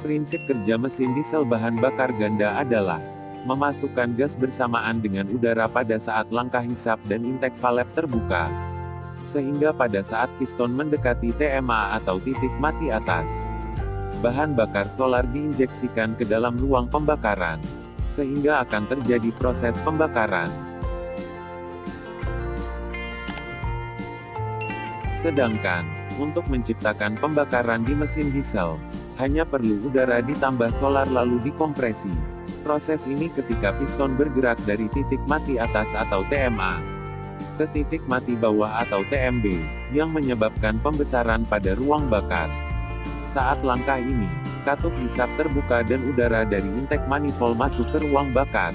Prinsip kerja mesin diesel bahan bakar ganda adalah memasukkan gas bersamaan dengan udara pada saat langkah hisap dan intake valve terbuka. Sehingga pada saat piston mendekati TMA atau titik mati atas, bahan bakar solar diinjeksikan ke dalam ruang pembakaran. Sehingga akan terjadi proses pembakaran. Sedangkan, untuk menciptakan pembakaran di mesin diesel, hanya perlu udara ditambah solar lalu dikompresi. Proses ini ketika piston bergerak dari titik mati atas atau TMA ke titik mati bawah atau TMB, yang menyebabkan pembesaran pada ruang bakar. Saat langkah ini, katup hisap terbuka dan udara dari intake manifold masuk ke ruang bakar.